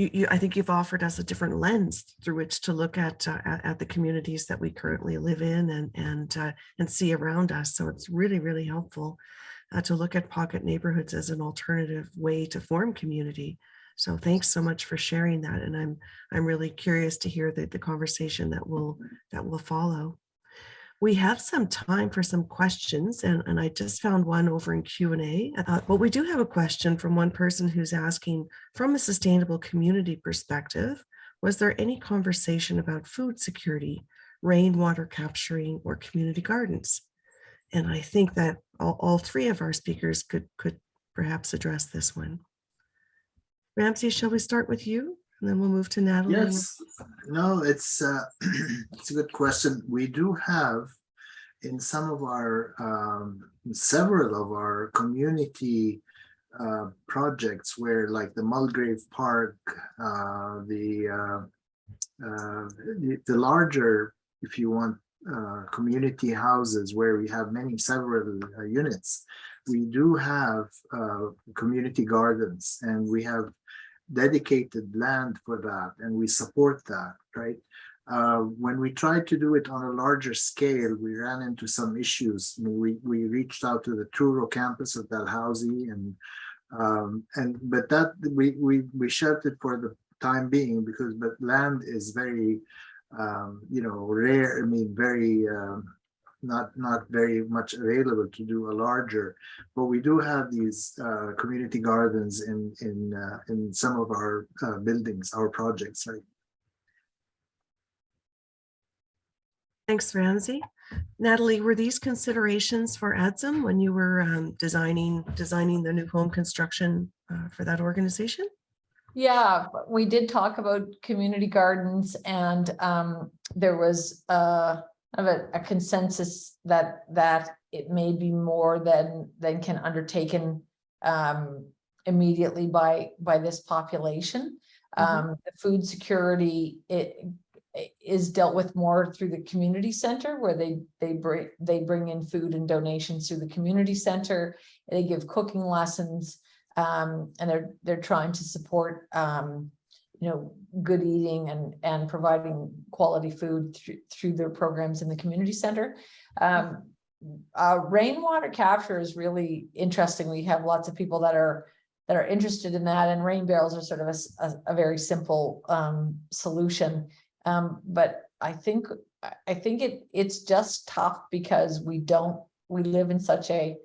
you, you, I think you've offered us a different lens through which to look at uh, at, the communities that we currently live in and and uh, and see around us. So it's really really helpful uh, to look at pocket neighborhoods as an alternative way to form community. So thanks so much for sharing that. And I'm I'm really curious to hear the, the conversation that will that will follow. We have some time for some questions and, and I just found one over in Q&A. Uh, but we do have a question from one person who's asking from a sustainable community perspective, was there any conversation about food security, rainwater capturing or community gardens? And I think that all, all three of our speakers could, could perhaps address this one. Ramsey, shall we start with you? And then we'll move to Natalie. Yes, no, it's uh, it's a good question. We do have in some of our um, several of our community uh, projects where like the Mulgrave Park, uh, the, uh, uh, the the larger, if you want, uh, community houses where we have many several units. We do have community gardens and we have dedicated land for that and we support that, right? Uh, when we tried to do it on a larger scale, we ran into some issues. We, we reached out to the Truro campus of Dalhousie and um, and but that we we we shelved it for the time being because but land is very um, you know rare. I mean, very um, not not very much available to do a larger but we do have these uh, community gardens in in uh, in some of our uh, buildings our projects right Thanks, Ramsey. Natalie, were these considerations for ADSUM when you were um, designing designing the new home construction uh, for that organization? Yeah, we did talk about community gardens and um, there was uh, of a, a consensus that that it may be more than than can undertaken um, immediately by by this population. Um, the food security it, it is dealt with more through the community center where they they bring they bring in food and donations through the community center. They give cooking lessons um, and they're they're trying to support um, you know, good eating and, and providing quality food through, through their programs in the community center. Um, uh, rainwater capture is really interesting. We have lots of people that are that are interested in that and rain barrels are sort of a a very simple um, solution. Um, but I think, I think it, it's just tough because we don't, we live in such a,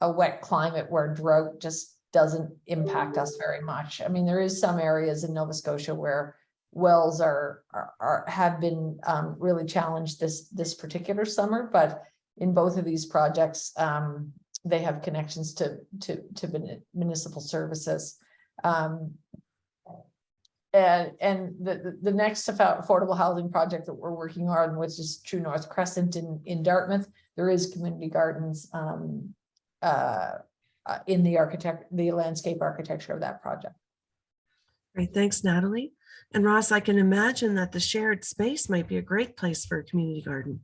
a wet climate where drought just doesn't impact us very much. I mean, there is some areas in Nova Scotia where wells are, are, are- have been um, really challenged this, this particular summer, but in both of these projects, um, they have connections to, to, to muni- municipal services. Um, and, and the, the- the next affordable housing project that we're working on, which is True North Crescent in, in Dartmouth, there is community gardens, um, uh, uh, in the architect, the landscape architecture of that project. Great, thanks, Natalie. And Ross, I can imagine that the shared space might be a great place for a community garden.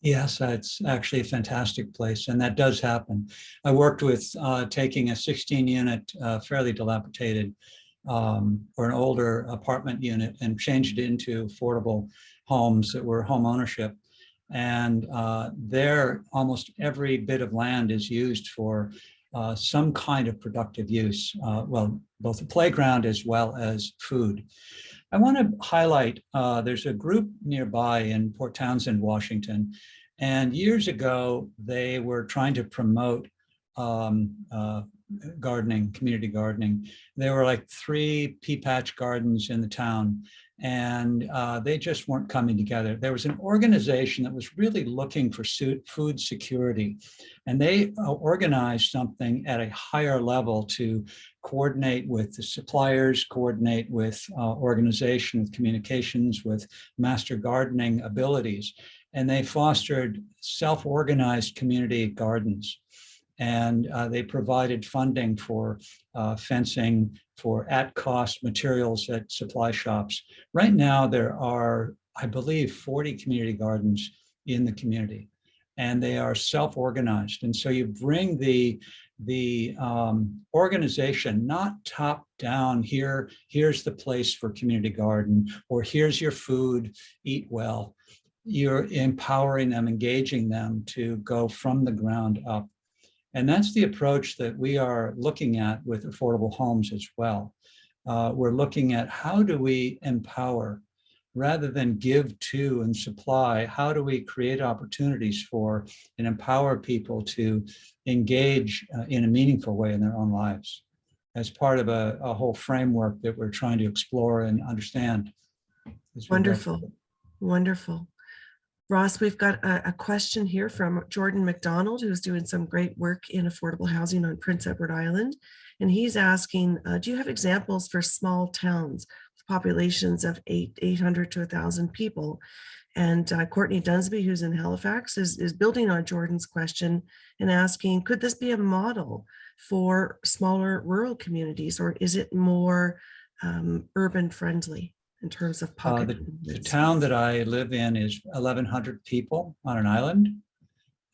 Yes, it's actually a fantastic place, and that does happen. I worked with uh, taking a 16-unit, fairly dilapidated, um, or an older apartment unit and changed it into affordable homes that were home ownership. And uh, there, almost every bit of land is used for uh, some kind of productive use. uh, Well, both a playground as well as food. I want to highlight, uh, there's a group nearby in Port Townsend, Washington. And years ago, they were trying to promote um, uh, gardening, community gardening. There were like three pea patch gardens in the town and uh, they just weren't coming together. There was an organization that was really looking for food security, and they uh, organized something at a higher level to coordinate with the suppliers, coordinate with uh, organization, with communications, with master gardening abilities, and they fostered self-organized community gardens. And uh, they provided funding for uh, fencing, for at-cost materials at supply shops. Right now, there are, I believe, 40 community gardens in the community, and they are self-organized. And so you bring the the um, organization, not top down here, here's the place for community garden, or here's your food, eat well. You're empowering them, engaging them to go from the ground up. And that's the approach that we are looking at with affordable homes as well. Uh, we're looking at how do we empower rather than give to and supply, how do we create opportunities for and empower people to engage uh, in a meaningful way in their own lives as part of a, a whole framework that we're trying to explore and understand. Wonderful, wonderful. Ross, we've got a, a question here from Jordan McDonald, who's doing some great work in affordable housing on Prince Edward Island. And he's asking, uh, do you have examples for small towns with populations of eight, 800 to 1,000 people? And uh, Courtney Dunsby, who's in Halifax, is, is building on Jordan's question and asking, could this be a model for smaller rural communities, or is it more um, urban friendly in terms of Uh. The the town that I live in is eleven hundred people on an island.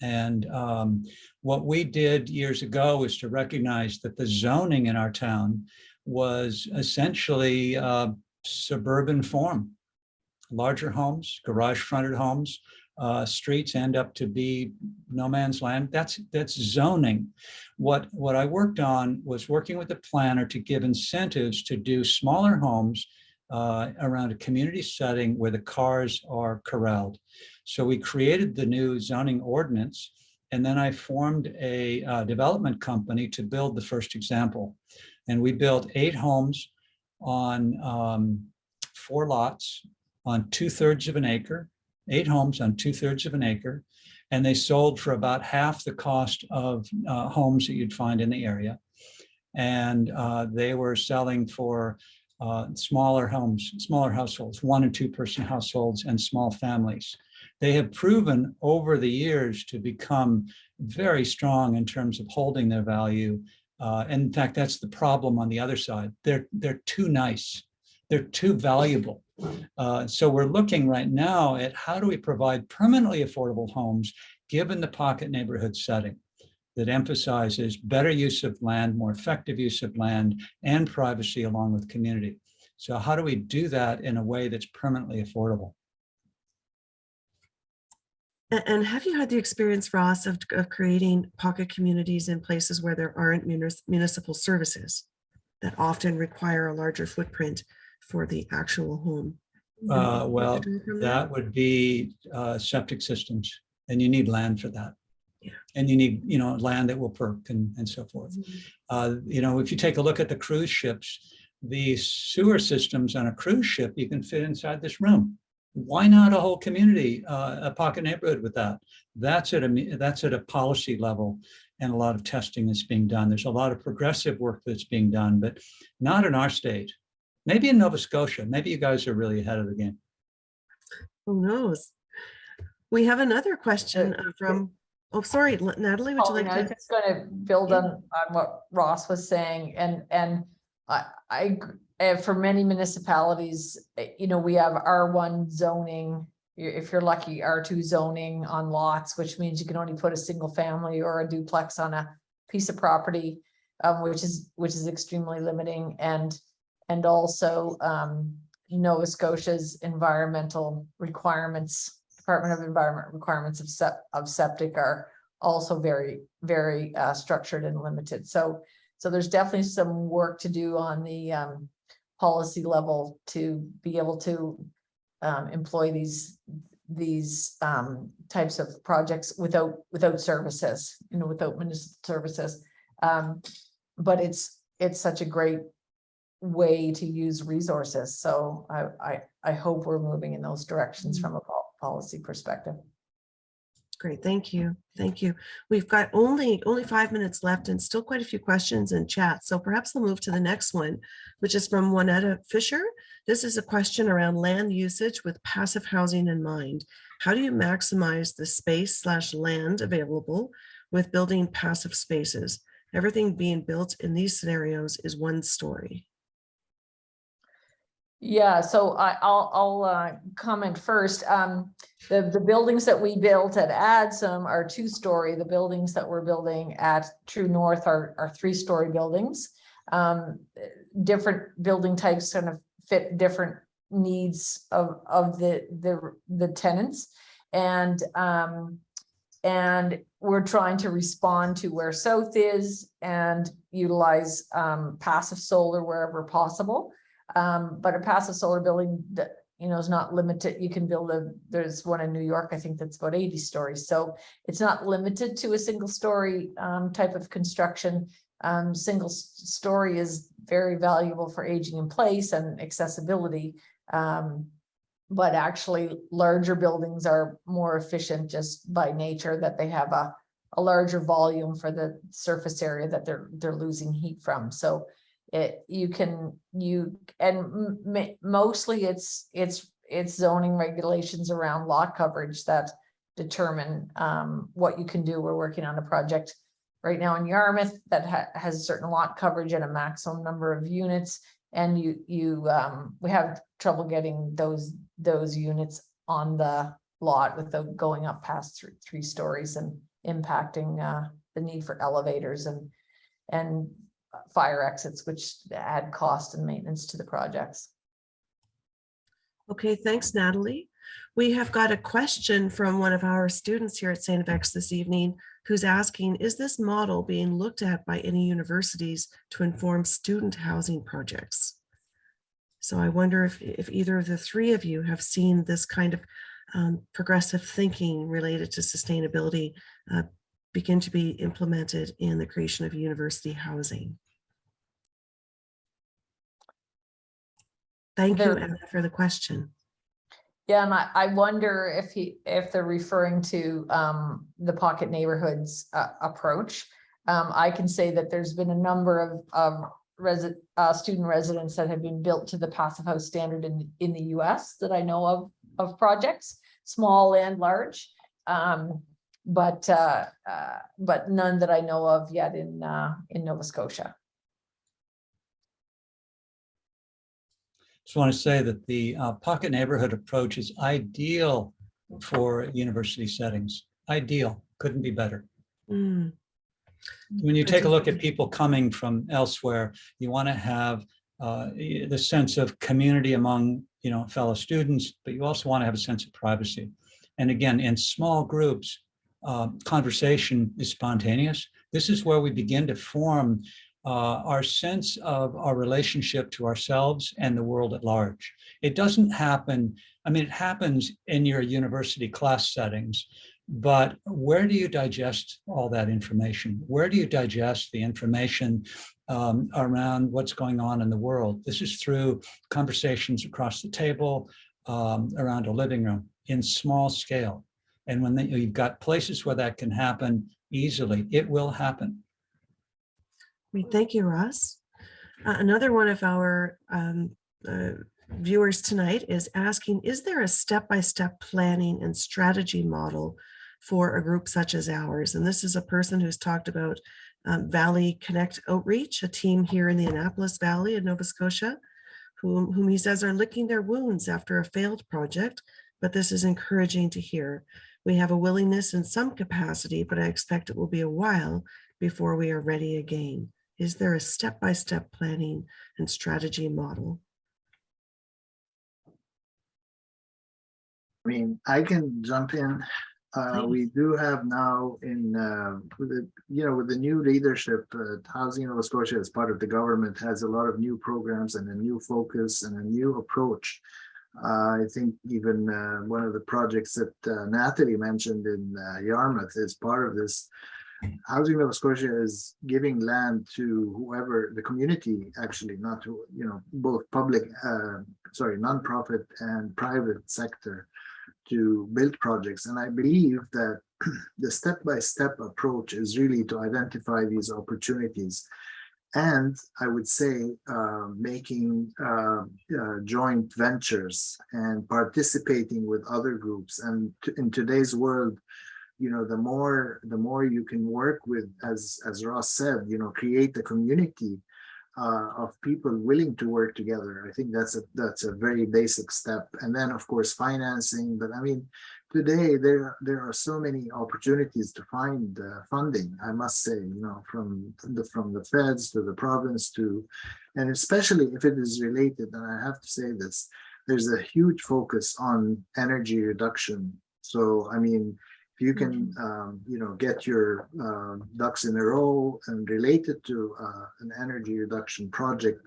And um, what we did years ago was to recognize that the zoning in our town was essentially uh, suburban form. Larger homes, garage fronted homes, uh, streets end up to be no man's land. That's that's zoning. What what I worked on was working with the planner to give incentives to do smaller homes uh, around a community setting where the cars are corralled. So we created the new zoning ordinance, and then I formed a uh, development company to build the first example. And we built eight homes on um, four lots on two thirds of an acre, eight homes on two thirds of an acre. And they sold for about half the cost of uh, homes that you'd find in the area. And uh, they were selling for uh, smaller homes, smaller households, one and two person households and small families. They have proven over the years to become very strong in terms of holding their value. Uh, and in fact, that's the problem on the other side. They're, they're too nice. They're too valuable. Uh, so we're looking right now at how do we provide permanently affordable homes given the pocket neighborhood setting that emphasizes better use of land, more effective use of land, and privacy along with community. So how do we do that in a way that's permanently affordable? And have you had the experience, Ross, of, of creating pocket communities in places where there aren't munis- municipal services that often require a larger footprint for the actual home? Uh, well, From? That would be uh, septic systems, and you need land for that. Yeah. And you need, you know, land that will perk and, and so forth. Uh, you know, if you take a look at the cruise ships, the sewer systems on a cruise ship, you can fit inside this room. Why not a whole community, uh, a pocket neighborhood with that? That's at a, that's at a policy level and a lot of testing that's being done. There's a lot of progressive work that's being done, but not in our state. Maybe in Nova Scotia, maybe you guys are really ahead of the game. Who knows? We have another question uh, from, oh, sorry, Natalie, would you Pauline, like I was to? just gonna build on, on what Ross was saying and, and I, I, eh, for many municipalities, eh, you know, we have R one zoning. If you're lucky, R two zoning on lots, which means you can only put a single family or a duplex on a piece of property, um, which is, which is extremely limiting and, and also, um, Nova Scotia's environmental requirements, Department of Environment requirements of sep- of septic are also very, very, uh, structured and limited. So, so there's definitely some work to do on the, um, policy level to be able to um, employ these, these um, types of projects without, without services, you know, without municipal services. Um, but it's, it's such a great way to use resources. So I, I, I hope we're moving in those directions from a policy perspective. Great, thank you, thank you. We've got only, only five minutes left and still quite a few questions in chat. So perhaps we'll move to the next one, which is from Juanetta Fisher. This is a question around land usage with passive housing in mind. How do you maximize the space slash land available with building passive spaces? Everything being built in these scenarios is one story. Yeah, so I, I'll, I'll, uh, comment first. Um, the, the buildings that we built at Adsum are two-story. The buildings that we're building at True North are, are three-story buildings. Um, different building types kind of fit different needs of, of the, the, the tenants. And, um, and we're trying to respond to where south is and utilize, um, passive solar wherever possible. Um, but a passive solar building that, you know, is not limited. You can build a, there's one in New York, I think that's about eighty stories. So it's not limited to a single story, um, type of construction. Um, single story is very valuable for aging in place and accessibility. Um, but actually larger buildings are more efficient just by nature that they have a, a larger volume for the surface area that they're, they're losing heat from. So it, you can, you, and mostly it's, it's, it's zoning regulations around lot coverage that determine um, what you can do. We're working on a project right now in Yarmouth that ha- has certain lot coverage and a maximum number of units. And you, you, um, we have trouble getting those, those units on the lot without going up past three, three stories and impacting uh, the need for elevators and, and fire exits, which add cost and maintenance to the projects. Okay, thanks, Natalie. We have got a question from one of our students here at St. FX this evening who's asking, is this model being looked at by any universities to inform student housing projects? So I wonder if, if either of the three of you have seen this kind of um, progressive thinking related to sustainability uh, begin to be implemented in the creation of university housing. Thank you, There- Anna, for the question. Yeah, and I, I wonder if he, if they're referring to um, the pocket neighborhoods uh, approach. Um, I can say that there's been a number of, of resident, uh, student residents that have been built to the passive house standard in, in the US that I know of, of projects, small and large. Um, but, uh, uh, but none that I know of yet in, uh, in Nova Scotia. Just want to say that the uh, pocket neighborhood approach is ideal for university settings. Ideal, couldn't be better. Mm, When you take a look at people coming from elsewhere, you want to have uh, the sense of community among, you know, fellow students, but you also want to have a sense of privacy. And again, in small groups, uh, conversation is spontaneous. This is where we begin to form uh, our sense of our relationship to ourselves and the world at large. It doesn't happen, I mean, it happens in your university class settings, but where do you digest all that information? Where do you digest the information um, around what's going on in the world? This is through conversations across the table, um, around a living room in small scale. And when they- you've got places where that can happen easily, it will happen. Great, Thank you, Ross. Uh, Another one of our um, uh, viewers tonight is asking, is there a step-by-step planning and strategy model for a group such as ours? And this is a person who's talked about um, Valley Connect Outreach, a team here in the Annapolis Valley in Nova Scotia, whom, whom he says are licking their wounds after a failed project, but this is encouraging to hear. We have a willingness in some capacity, but I expect it will be a while before we are ready again. Is there a step-by-step planning and strategy model? I mean, I can jump in. Uh, we do have now in, uh, with the, you know, with the new leadership, uh, Housing Nova Scotia as part of the government has a lot of new programs and a new focus and a new approach. Uh, I think even, uh, one of the projects that uh, Natalie mentioned in uh, Yarmouth is part of this. Housing Nova Scotia is giving land to whoever, the community, actually, not to, you know, both public, uh, sorry, nonprofit and private sector to build projects. And I believe that the step-by-step approach is really to identify these opportunities. And I would say uh, making uh, uh, joint ventures and participating with other groups. And in today's world, you know, the more the more you can work with, as as Ross said, you know, create a community uh, of people willing to work together. I think that's a that's a very basic step. And then, of course, financing. But I mean, today there there are so many opportunities to find uh, funding. I must say, you know, from the from the feds to the province to, and especially if it is related. And I have to say this: there's a huge focus on energy reduction. So I mean. If you can, um, you know, get your um, ducks in a row and relate it to uh, an energy reduction project,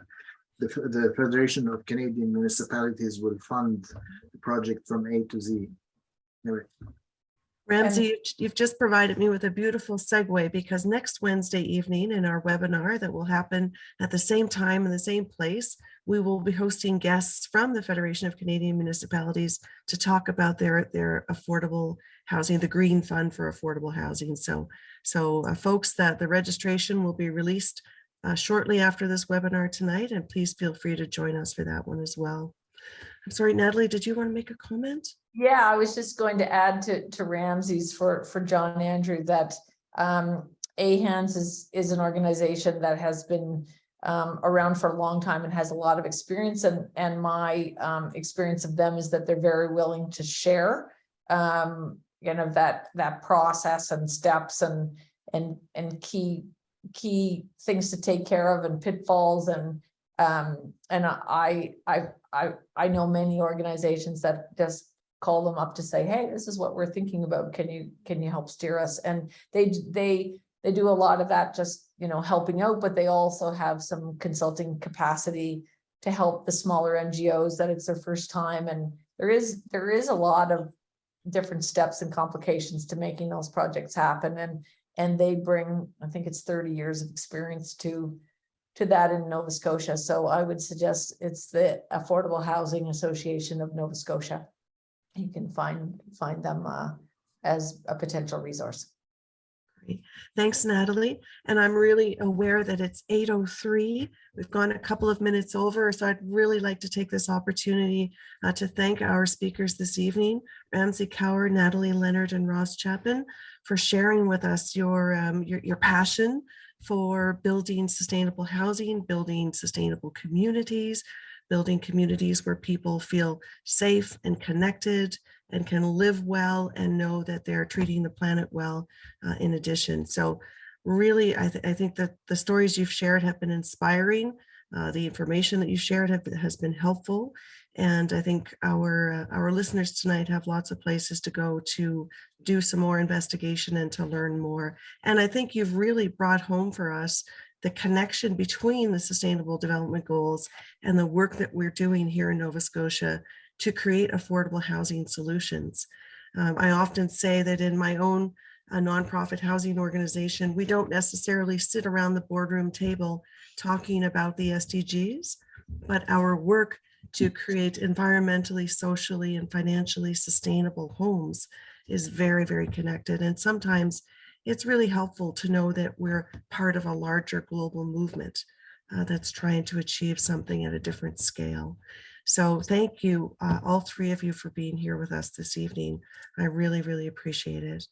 the, the Federation of Canadian Municipalities will fund the project from A to Z. Anyway, Ramsey, you've- just provided me with a beautiful segue because next Wednesday evening in our webinar that will happen at the same time in the same place, we will be hosting guests from the Federation of Canadian Municipalities to talk about their, their affordable housing, the Green Fund for Affordable Housing. So, so uh, folks, that the registration will be released uh, shortly after this webinar tonight, and please feel free to join us for that one as well. I'm sorry, Natalie, did you want to make a comment? Yeah, I was just going to add to, to Ramsey's for, for John Andrew that um, AHANS is, is an organization that has been um, around for a long time and has a lot of experience. And, and my um, experience of them is that they're very willing to share um, you know, that, that process and steps and, and, and key, key things to take care of and pitfalls. And um, and I, I, I, I know many organizations that just call them up to say, hey, this is what we're thinking about. Can you, can you help steer us? And they, they, they do a lot of that just, you know, helping out, but they also have some consulting capacity to help the smaller NGOs that it's their first time. And there is, there is a lot of different steps and complications to making those projects happen. And, and they bring, I think it's thirty years of experience to, to that in Nova Scotia. So I would suggest it's the Affordable Housing Association of Nova Scotia. You can find, find them uh, as a potential resource. Great. Thanks, Natalie. And I'm really aware that it's 8:03. We've gone a couple of minutes over, so I'd really like to take this opportunity uh, to thank our speakers this evening, Ramsey Kawar, Natalie Leonard, and Ross Chapin, for sharing with us your, um, your, your passion for building sustainable housing, building sustainable communities, building communities where people feel safe and connected and can live well and know that they're treating the planet well uh, in addition. So really, I, th- I think that the stories you've shared have been inspiring. Uh, the information that you shared have, has been helpful. And I think our, uh, our listeners tonight have lots of places to go to do some more investigation and to learn more. And I think you've really brought home for us the connection between the Sustainable Development Goals and the work that we're doing here in Nova Scotia to create affordable housing solutions. Um, I often say that in my own uh, nonprofit housing organization, we don't necessarily sit around the boardroom table talking about the SDGs, but our work to create environmentally, socially, and financially sustainable homes is very, very connected. And sometimes it's really helpful to know that we're part of a larger global movement uh, that's trying to achieve something at a different scale. So thank you, uh, all three of you for being here with us this evening. I really, really appreciate it.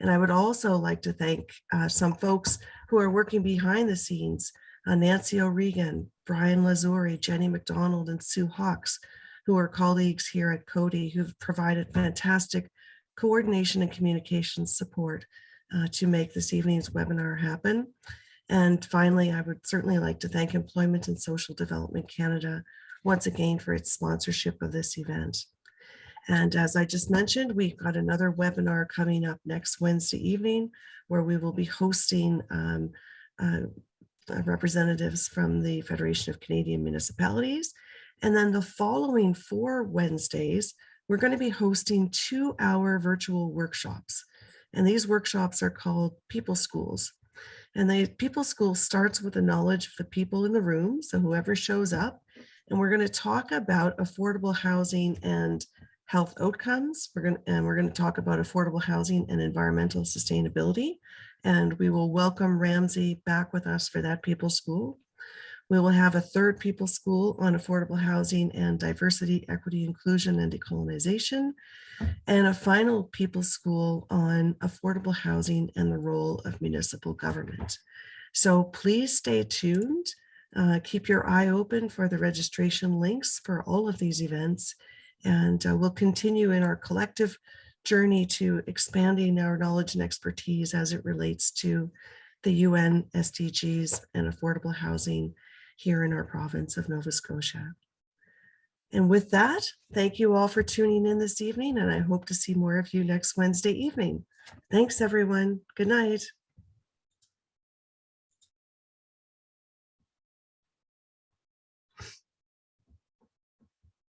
And I would also like to thank uh, some folks who are working behind the scenes, uh, Nancy O'Regan, Brian Lazuri, Jenny McDonald, and Sue Hawks, who are colleagues here at Coady who've provided fantastic coordination and communication support uh, to make this evening's webinar happen. And finally, I would certainly like to thank Employment and Social Development Canada once again for its sponsorship of this event. And as I just mentioned, we've got another webinar coming up next Wednesday evening where we will be hosting um, uh, uh, representatives from the Federation of Canadian Municipalities. And then the following four Wednesdays, we're going to be hosting two hour virtual workshops. And these workshops are called People Schools. And the People School starts with the knowledge of the people in the room. So whoever shows up, and we're going to talk about affordable housing and health outcomes. We're going to, and we're going to talk about affordable housing and environmental sustainability. And we will welcome Ramsey back with us for that People School. We will have a third People School on affordable housing and diversity, equity, inclusion, and decolonization. And a final People School on affordable housing and the role of municipal government. So please stay tuned. Uh, keep your eye open for the registration links for all of these events. And uh, we'll continue in our collective journey to expanding our knowledge and expertise as it relates to the UN SDGs and affordable housing here in our province of Nova Scotia. And with that, thank you all for tuning in this evening, and I hope to see more of you next Wednesday evening. Thanks, everyone. Good night.